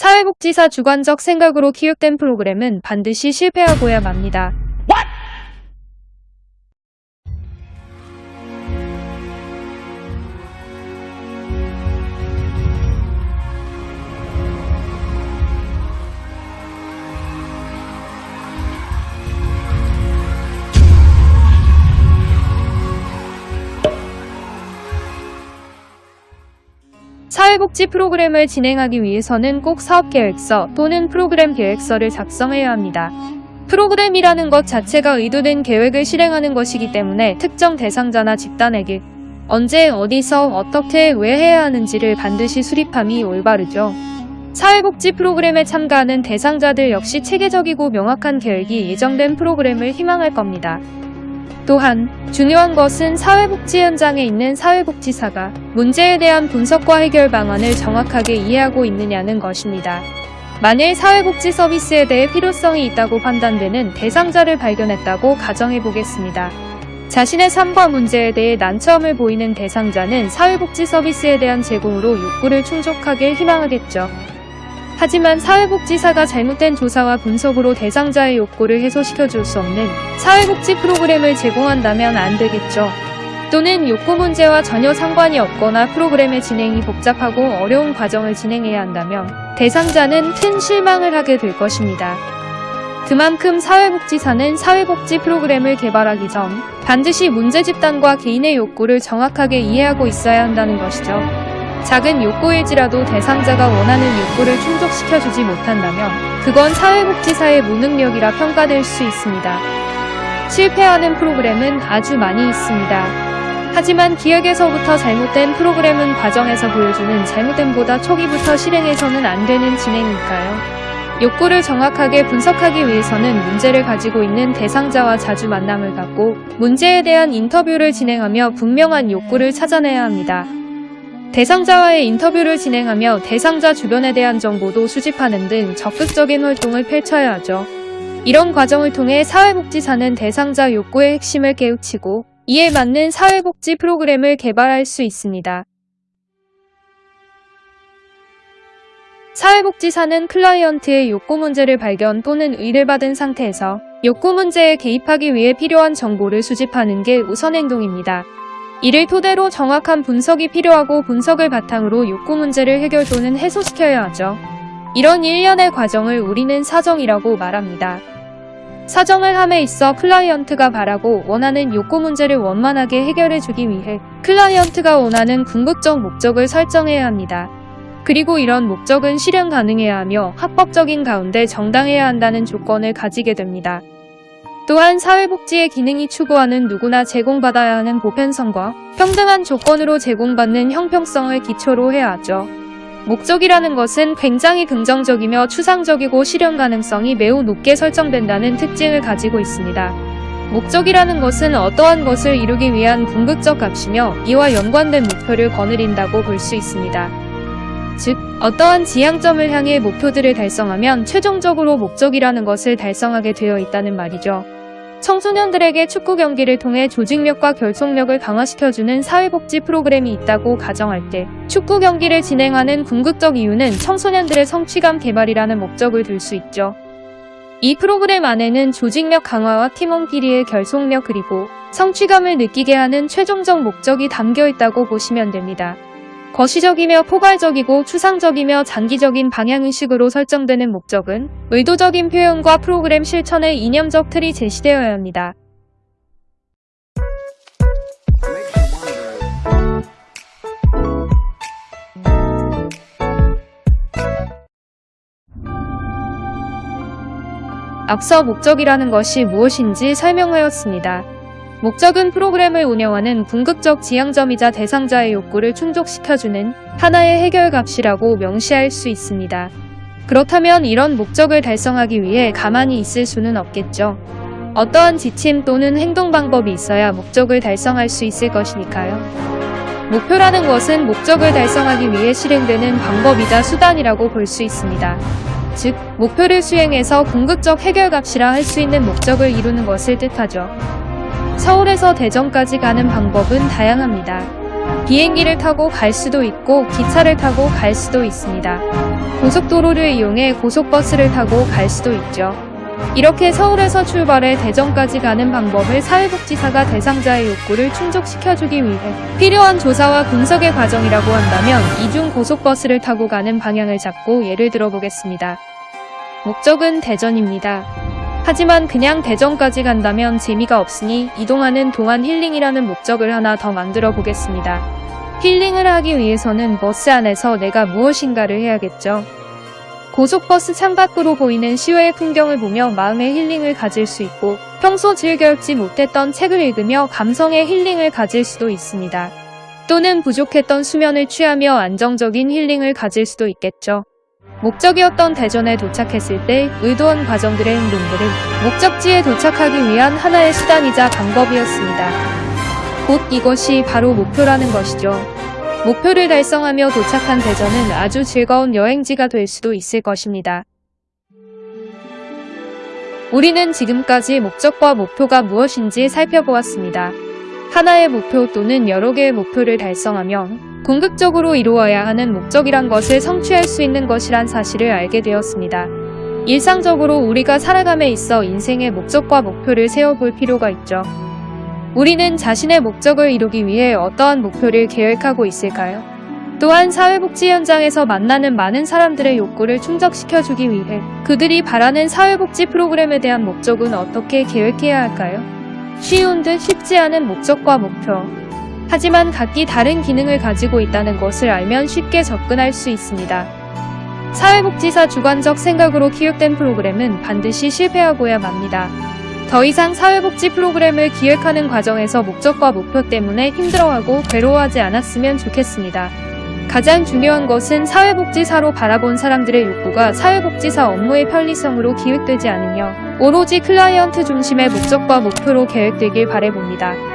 사회복지사 주관적 생각으로 기획된 프로그램은 반드시 실패하고야 맙니다. 사회복지 프로그램을 진행하기 위해서는 꼭 사업계획서 또는 프로그램 계획서를 작성해야 합니다. 프로그램이라는 것 자체가 의도된 계획을 실행하는 것이기 때문에 특정 대상자나 집단에게 언제, 어디서, 어떻게, 왜 해야 하는지를 반드시 수립함이 올바르죠. 사회복지 프로그램에 참가하는 대상자들 역시 체계적이고 명확한 계획이 예정된 프로그램을 희망할 겁니다. 또한 중요한 것은 사회복지 현장에 있는 사회복지사가 문제에 대한 분석과 해결 방안을 정확하게 이해하고 있느냐는 것입니다. 만일 사회복지 서비스에 대해 필요성이 있다고 판단되는 대상자를 발견했다고 가정해 보겠습니다. 자신의 삶과 문제에 대해 난처함을 보이는 대상자는 사회복지 서비스에 대한 제공으로 욕구를 충족하길 희망하겠죠. 하지만 사회복지사가 잘못된 조사와 분석으로 대상자의 욕구를 해소시켜 줄 수 없는 사회복지 프로그램을 제공한다면 안 되겠죠. 또는 욕구 문제와 전혀 상관이 없거나 프로그램의 진행이 복잡하고 어려운 과정을 진행해야 한다면 대상자는 큰 실망을 하게 될 것입니다. 그만큼 사회복지사는 사회복지 프로그램을 개발하기 전 반드시 문제 집단과 개인의 욕구를 정확하게 이해하고 있어야 한다는 것이죠. 작은 욕구일지라도 대상자가 원하는 욕구를 충족시켜주지 못한다면 그건 사회복지사의 무능력이라 평가될 수 있습니다. 실패하는 프로그램은 아주 많이 있습니다. 하지만 기획에서부터 잘못된 프로그램은 과정에서 보여주는 잘못됨보다 초기부터 실행해서는 안 되는 진행이니까요. 욕구를 정확하게 분석하기 위해서는 문제를 가지고 있는 대상자와 자주 만남을 갖고 문제에 대한 인터뷰를 진행하며 분명한 욕구를 찾아내야 합니다. 대상자와의 인터뷰를 진행하며 대상자 주변에 대한 정보도 수집하는 등 적극적인 활동을 펼쳐야 하죠. 이런 과정을 통해 사회복지사는 대상자 욕구의 핵심을 깨우치고 이에 맞는 사회복지 프로그램을 개발할 수 있습니다. 사회복지사는 클라이언트의 욕구 문제를 발견 또는 의뢰 받은 상태에서 욕구 문제에 개입하기 위해 필요한 정보를 수집하는 게 우선 행동입니다. 이를 토대로 정확한 분석이 필요하고 분석을 바탕으로 욕구 문제를 해결 또는 해소시켜야 하죠. 이런 일련의 과정을 우리는 사정이라고 말합니다. 사정을 함에 있어 클라이언트가 바라고 원하는 욕구 문제를 원만하게 해결해주기 위해 클라이언트가 원하는 궁극적 목적을 설정해야 합니다. 그리고 이런 목적은 실현 가능해야 하며 합법적인 가운데 정당해야 한다는 조건을 가지게 됩니다. 또한 사회복지의 기능이 추구하는 누구나 제공받아야 하는 보편성과 평등한 조건으로 제공받는 형평성을 기초로 해야 하죠. 목적이라는 것은 굉장히 긍정적이며 추상적이고 실현 가능성이 매우 높게 설정된다는 특징을 가지고 있습니다. 목적이라는 것은 어떠한 것을 이루기 위한 궁극적 값이며 이와 연관된 목표를 거느린다고 볼 수 있습니다. 즉, 어떠한 지향점을 향해 목표들을 달성하면 최종적으로 목적이라는 것을 달성하게 되어 있다는 말이죠. 청소년들에게 축구 경기를 통해 조직력과 결속력을 강화시켜주는 사회복지 프로그램이 있다고 가정할 때 축구 경기를 진행하는 궁극적 이유는 청소년들의 성취감 개발이라는 목적을 둘수 있죠. 이 프로그램 안에는 조직력 강화와 팀원끼리의 결속력 그리고 성취감을 느끼게 하는 최종적 목적이 담겨 있다고 보시면 됩니다. 거시적이며 포괄적이고 추상적이며 장기적인 방향의식으로 설정되는 목적은 의도적인 표현과 프로그램 실천의 이념적 틀이 제시되어야 합니다. 앞서 목적이라는 것이 무엇인지 설명하였습니다. 목적은 프로그램을 운영하는 궁극적 지향점이자 대상자의 욕구를 충족시켜주는 하나의 해결값이라고 명시할 수 있습니다. 그렇다면 이런 목적을 달성하기 위해 가만히 있을 수는 없겠죠. 어떠한 지침 또는 행동 방법이 있어야 목적을 달성할 수 있을 것이니까요. 목표라는 것은 목적을 달성하기 위해 실행되는 방법이자 수단이라고 볼 수 있습니다. 즉, 목표를 수행해서 궁극적 해결값이라 할 수 있는 목적을 이루는 것을 뜻하죠. 서울에서 대전까지 가는 방법은 다양합니다. 비행기를 타고 갈 수도 있고 기차를 타고 갈 수도 있습니다. 고속도로를 이용해 고속버스를 타고 갈 수도 있죠. 이렇게 서울에서 출발해 대전까지 가는 방법을 사회복지사가 대상자의 욕구를 충족시켜주기 위해 필요한 조사와 분석의 과정이라고 한다면 이중 고속버스를 타고 가는 방향을 잡고 예를 들어보겠습니다. 목적은 대전입니다. 하지만 그냥 대전까지 간다면 재미가 없으니 이동하는 동안 힐링이라는 목적을 하나 더 만들어 보겠습니다. 힐링을 하기 위해서는 버스 안에서 내가 무엇인가를 해야겠죠. 고속버스 창밖으로 보이는 시외의 풍경을 보며 마음의 힐링을 가질 수 있고 평소 즐겨 읽지 못했던 책을 읽으며 감성의 힐링을 가질 수도 있습니다. 또는 부족했던 수면을 취하며 안정적인 힐링을 가질 수도 있겠죠. 목적이었던 대전에 도착했을 때 의도한 과정들의 행동들은 목적지에 도착하기 위한 하나의 수단이자 방법이었습니다. 곧 이것이 바로 목표라는 것이죠. 목표를 달성하며 도착한 대전은 아주 즐거운 여행지가 될 수도 있을 것입니다. 우리는 지금까지 목적과 목표가 무엇인지 살펴보았습니다. 하나의 목표 또는 여러 개의 목표를 달성하면 궁극적으로 이루어야 하는 목적이란 것을 성취할 수 있는 것이란 사실을 알게 되었습니다. 일상적으로 우리가 살아감에 있어 인생의 목적과 목표를 세워볼 필요가 있죠. 우리는 자신의 목적을 이루기 위해 어떠한 목표를 계획하고 있을까요? 또한 사회복지 현장에서 만나는 많은 사람들의 욕구를 충족시켜주기 위해 그들이 바라는 사회복지 프로그램에 대한 목적은 어떻게 계획해야 할까요? 쉬운 듯 쉽지 않은 목적과 목표. 하지만 각기 다른 기능을 가지고 있다는 것을 알면 쉽게 접근할 수 있습니다. 사회복지사 주관적 생각으로 기획된 프로그램은 반드시 실패하고야 맙니다. 더 이상 사회복지 프로그램을 기획하는 과정에서 목적과 목표 때문에 힘들어하고 괴로워하지 않았으면 좋겠습니다. 가장 중요한 것은 사회복지사로 바라본 사람들의 욕구가 사회복지사 업무의 편리성으로 기획되지 않으며 오로지 클라이언트 중심의 목적과 목표로 계획되길 바래봅니다.